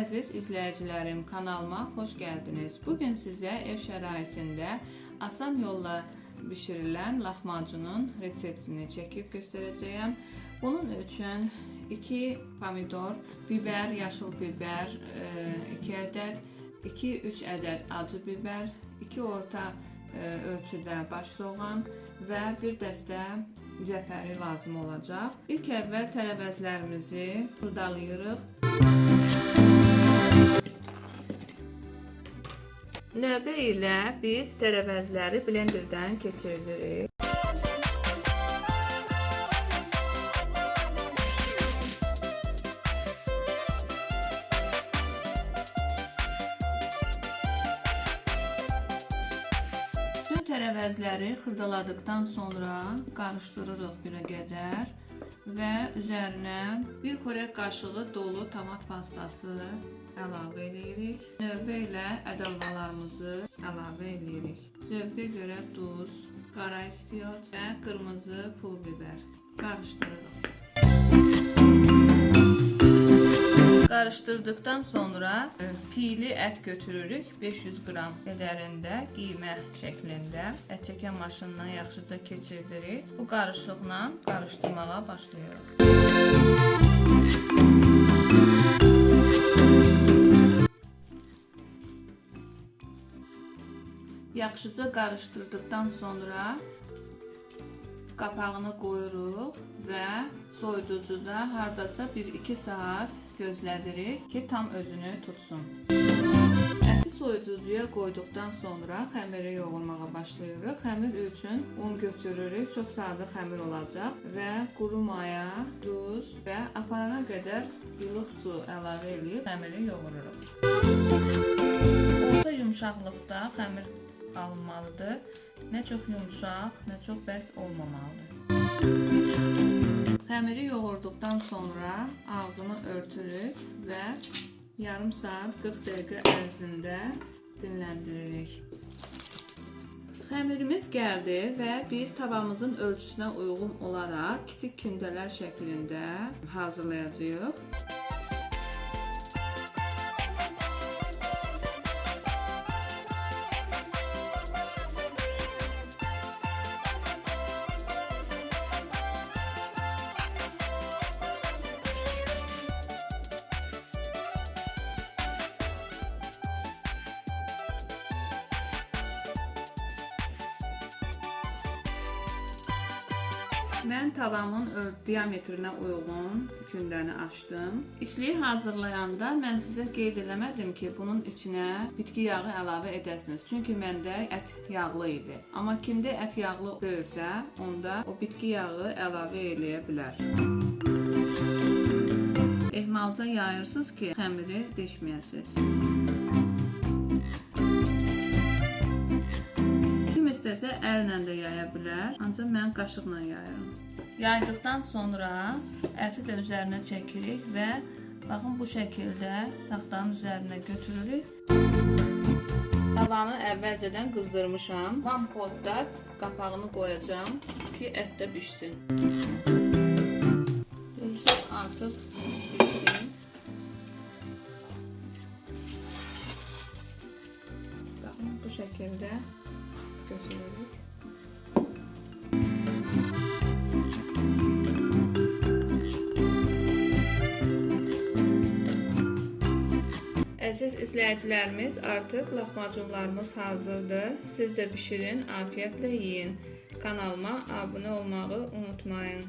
əziz izləyicilərim, kanalıma xoş gəldiniz. Bu gün sizə ev şəraitində asan yolla bişirilən lahmacunun reseptini çəkib göstərəcəyəm. Bunun üçün 2 pomidor, bibər, yaşıl bibər, 2 ədəd, 2-3 ədəd acı bibər, 2 orta e, ölçüdə baş soğan və bir dəstə cəfəri lazım olacaq. İlk əvvəl tərəvəzlərimizi xurdalayırıq. Növbə ilə biz tərəvəzləri blenderdən keçirdirik. Tərəvəzləri xırdaladıkdan sonra qarışdırırıq bir qədər və üzərinə bir xörək qaşığı dolu tomat pastası əlavə edirik. Növbə ilə ədalvalarımızı əlavə edirik. Zövqə görə duz, qara istiot və qırmızı pul biber qarışdırırıq. Qarışdırdıqdan sonra e, piyli ət götürürük 500 qram qədərində qiymə şəklində ət çəkən maşınından yaxşıca keçirdirik. Bu qarışıqla qarışdırmağa başlayırıq. Yaxşıca qarışdırdıqdan sonra qapağını qoyuruq və soyuducuda hardasa 1-2 saat gözlədirik ki, tam özünü tutsun. Əti soyuducuya qoyduqdan sonra xəmiri yoğurmağa başlayırıq. Xəmir üçün un götürürük. Çox sadə xəmir olacaq və quru maya, duz və aparana qədər ilıq su əlavə edib xəmiri yoğururuq. Orta yumşaqlıqda xəmir alınmalıdır. Nə çox yumşaq, nə çox bərk olmamalıdır. Xəmiri yoğurduqdan sonra ağzını örtürük və yarım saat 40 dəqiqə ərzində dinləndiririk. Xəmirimiz gəldi və biz tavamızın ölçüsünə uyğun olaraq kiçik kündələr şəklində hazırlayacağıq. Mən tavamın diametrinə uyğun kündəni açdım. İçliyi hazırlayanda mən sizə qeyd eləmədim ki, bunun içinə bitki yağı əlavə edəsiniz. Çünki məndə ət yağlı idi. Amma kimdə ət yağlı deyilsə, onda o bitki yağı əlavə eləyə bilər. Ehmalca yayırsınız ki, xəmiri deşməyəsiniz. İstəsə əllə də yaya bilər, ancaq mən qaşıqla yayıram. Yaydıqdan sonra əti də üzərinə çəkirik və baxın bu şəkildə taxtanın üzərinə götürürük. Tavanı əvvəlcədən qızdırmışam. Vam kodda qapağını qoyacağam ki, ət də bişsin. Görürsünüz artıq bişsin. Baxın bu şəkildə götürürük. Əziz izləyicilərimiz, artıq lahmacunlarımız hazırdır. Siz də bişirin, afiyətlə yeyin. Kanalıma abunə olmağı unutmayın.